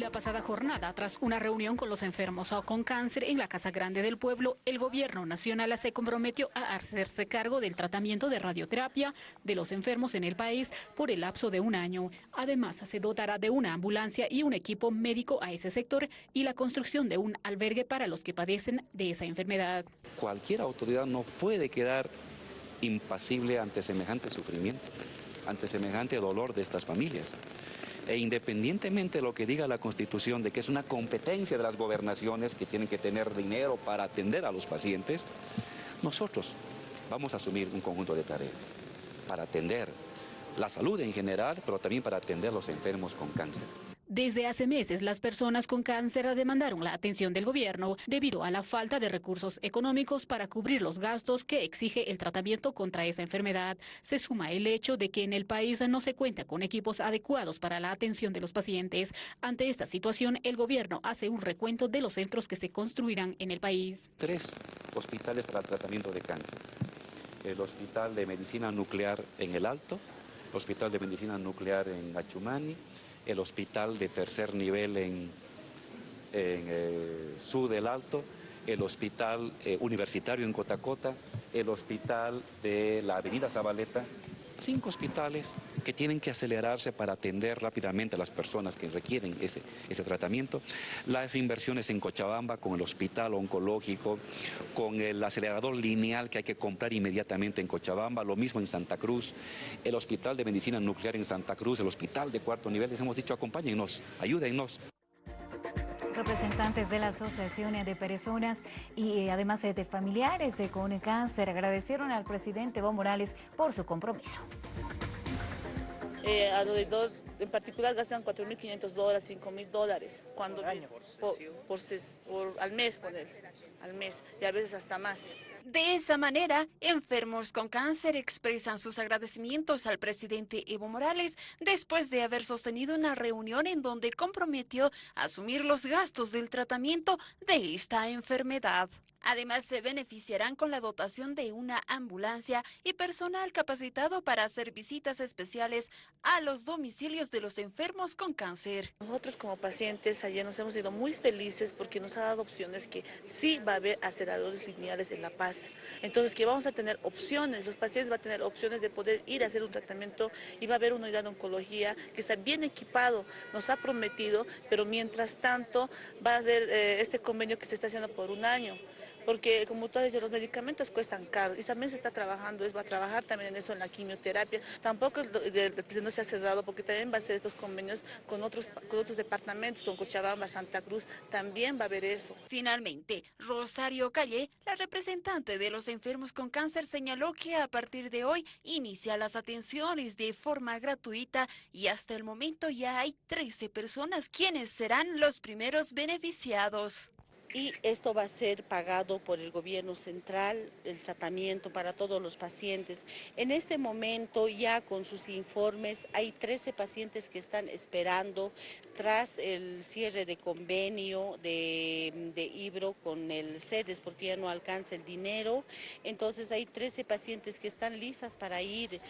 La pasada jornada, tras una reunión con los enfermos con cáncer en la Casa Grande del Pueblo, el gobierno nacional se comprometió a hacerse cargo del tratamiento de radioterapia de los enfermos en el país por el lapso de un año. Además, se dotará de una ambulancia y un equipo médico a ese sector y la construcción de un albergue para los que padecen de esa enfermedad. Cualquier autoridad no puede quedar impasible ante semejante sufrimiento, ante semejante dolor de estas familias. E independientemente de lo que diga la Constitución de que es una competencia de las gobernaciones que tienen que tener dinero para atender a los pacientes, nosotros vamos a asumir un conjunto de tareas para atender la salud en general, pero también para atender a los enfermos con cáncer. Desde hace meses, las personas con cáncer demandaron la atención del gobierno debido a la falta de recursos económicos para cubrir los gastos que exige el tratamiento contra esa enfermedad. Se suma el hecho de que en el país no se cuenta con equipos adecuados para la atención de los pacientes. Ante esta situación, el gobierno hace un recuento de los centros que se construirán en el país. Tres hospitales para el tratamiento de cáncer. El Hospital de Medicina Nuclear en El Alto, el Hospital de Medicina Nuclear en Achumani, el hospital de tercer nivel en, en eh, del Alto, el hospital eh, universitario en Cotacota, el hospital de la avenida Zabaleta, cinco hospitales que tienen que acelerarse para atender rápidamente a las personas que requieren ese, ese tratamiento. Las inversiones en Cochabamba con el hospital oncológico, con el acelerador lineal que hay que comprar inmediatamente en Cochabamba, lo mismo en Santa Cruz, el hospital de medicina nuclear en Santa Cruz, el hospital de cuarto nivel, les hemos dicho acompáñennos, ayúdennos. Representantes de la Asociación de Personas y eh, además de familiares con cáncer agradecieron al presidente Evo Morales por su compromiso. Eh, alrededor, en particular gastan 4.500 dólares, 5.000 dólares cuando, por, por, al mes, poner, al mes, y a veces hasta más. De esa manera, enfermos con cáncer expresan sus agradecimientos al presidente Evo Morales después de haber sostenido una reunión en donde comprometió asumir los gastos del tratamiento de esta enfermedad. Además, se beneficiarán con la dotación de una ambulancia y personal capacitado para hacer visitas especiales a los domicilios de los enfermos con cáncer. Nosotros como pacientes ayer nos hemos ido muy felices porque nos ha dado opciones que sí va a haber aceleradores lineales en La Paz. Entonces, que vamos a tener opciones, los pacientes van a tener opciones de poder ir a hacer un tratamiento y va a haber una unidad de oncología que está bien equipado, nos ha prometido, pero mientras tanto va a ser eh, este convenio que se está haciendo por un año porque como tú has los medicamentos cuestan caro y también se está trabajando, es, va a trabajar también en eso, en la quimioterapia. Tampoco no se ha cerrado porque también va a hacer estos convenios con otros, con otros departamentos, con Cochabamba, Santa Cruz, también va a haber eso. Finalmente, Rosario Calle, la representante de los enfermos con cáncer, señaló que a partir de hoy inicia las atenciones de forma gratuita y hasta el momento ya hay 13 personas quienes serán los primeros beneficiados y esto va a ser pagado por el gobierno central, el tratamiento para todos los pacientes. En este momento ya con sus informes hay 13 pacientes que están esperando tras el cierre de convenio de, de Ibro con el CEDES porque ya no alcanza el dinero. Entonces hay 13 pacientes que están listas para ir.